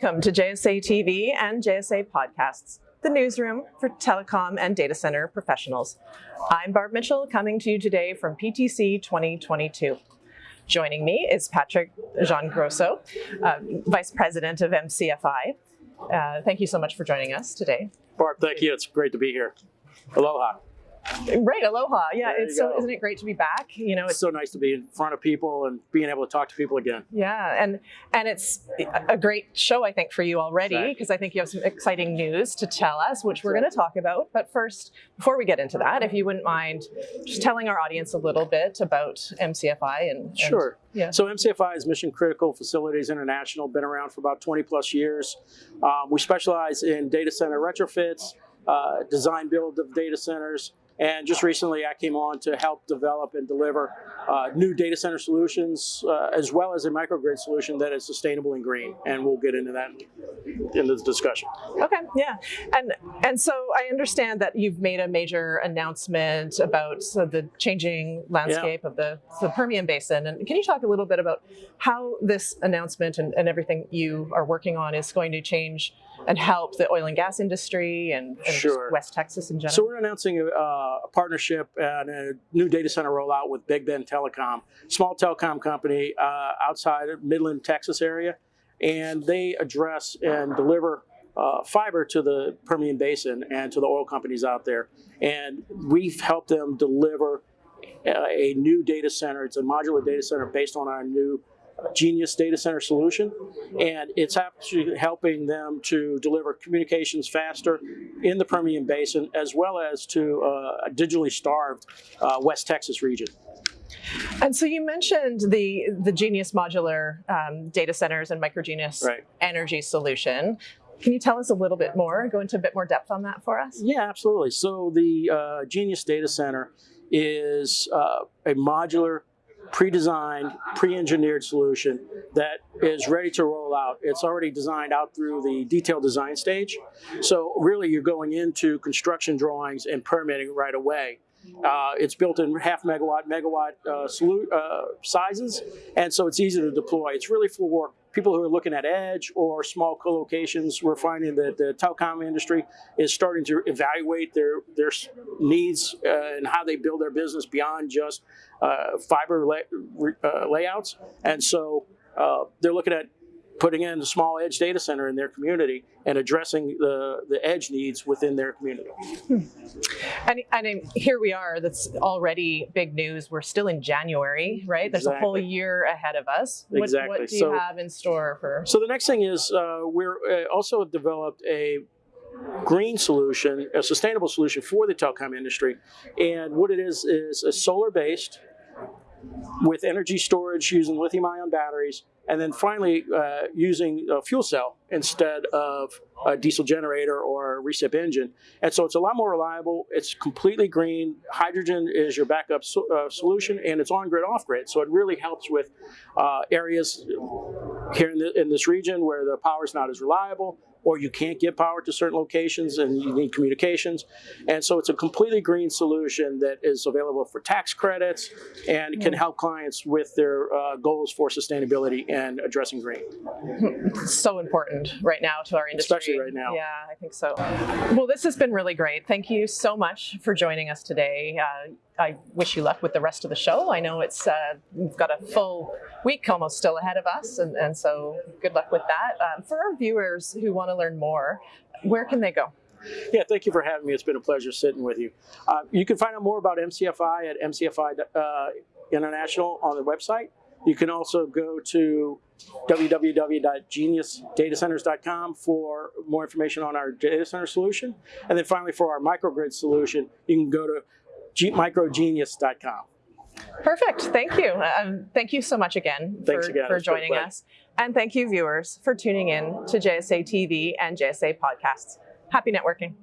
Welcome to JSA TV and JSA Podcasts, the newsroom for telecom and data center professionals. I'm Barb Mitchell, coming to you today from PTC 2022. Joining me is Patrick Giangrosso, uh, Vice President of MCFI. Uh, thank you so much for joining us today. Barb, thank you. It's great to be here. Aloha. Right, aloha. Yeah, There it's so go. isn't it great to be back? You know, It's it's so nice to be in front of people and being able to talk to people again. yeah, and and it's a great show I think for you already Exactly. because I think you have some exciting news to tell us, which we're going to talk about. But first, before we get into that, if you wouldn't mind just telling our audience a little bit about MCFI and, and Sure. yeah. So MCFI is Mission Critical Facilities International, been around for about 20 plus years. Um, we specialize in data center retrofits, uh, design build of data centers, and just recently I came on to help develop and deliver uh, new data center solutions, uh, as well as a microgrid solution that is sustainable and green. And we'll get into that in this discussion. Okay, yeah, and and so I understand that you've made a major announcement about so the changing landscape of the, the Permian Basin, and can you talk a little bit about how this announcement and, and everything you are working on is going to change and help the oil and gas industry and, and Sure. West Texas in general? So we're announcing a, uh, a partnership and a new data center rollout with Big Bend Telecom, small telecom company uh, outside of Midland, Texas area, and they address and deliver uh, fiber to the Permian Basin and to the oil companies out there. And we've helped them deliver uh, a new data center. It's a modular data center based on our new uh, Genius data center solution, and it's actually helping them to deliver communications faster in the Permian Basin, as well as to uh, a digitally starved uh, West Texas region. And so you mentioned the the Genius modular um, data centers and microgenius Right. energy solution. Can you tell us a little bit more? Go into a bit more depth on that for us. Yeah, absolutely. So the uh, Genius Data Center is uh, a modular, pre-designed, pre-engineered solution that is ready to roll out. It's already designed out through the detailed design stage. So really, you're going into construction drawings and permitting right away. Uh, it's built in half megawatt, megawatt uh, uh, sizes, and so it's easy to deploy. It's really for people who are looking at edge or small co-locations. We're finding that the telecom industry is starting to evaluate their their needs uh, and how they build their business beyond just uh, fiber lay, uh, layouts, and so uh, they're looking at putting in a small edge data center in their community and addressing the, the edge needs within their community. And, and here we are, that's already big news. We're still in January, right? There's a whole year ahead of us. What, Exactly. what do you So- have in store for? So the next thing is uh, we're uh, also have developed a green solution, a sustainable solution for the telecom industry. And what it is is a solar based with energy storage using lithium ion batteries. And then finally, uh, using a fuel cell instead of a diesel generator or a recip engine. And so it's a lot more reliable. It's completely green. Hydrogen is your backup so, uh, solution, and it's on grid, off grid. So it really helps with uh, areas here in, the, in this region where the power is not as reliable or you can't get power to certain locations and you need communications. And so it's a completely green solution that is available for tax credits and can help clients with their uh, goals for sustainability and addressing green. so important right now to our industry. Especially right now. Yeah, I think so. Well, this has been really great. Thank you so much for joining us today. Uh, I wish you luck with the rest of the show. I know it's uh, we've got a full week almost still ahead of us, and, and so good luck with that. Um, for our viewers who want to learn more, where can they go? Yeah, thank you for having me. It's been a pleasure sitting with you. Uh, you can find out more about MCFI at MCFI uh, International on the website. You can also go to www.geniusdatacenters.com for more information on our data center solution. And then finally, for our microgrid solution, you can go to microgenius.com. Perfect. Thank you. Um, thank you so much again Thanks for, again. for It's been a joining us. And thank you, viewers, for tuning in to JSA TV and JSA podcasts. Happy networking.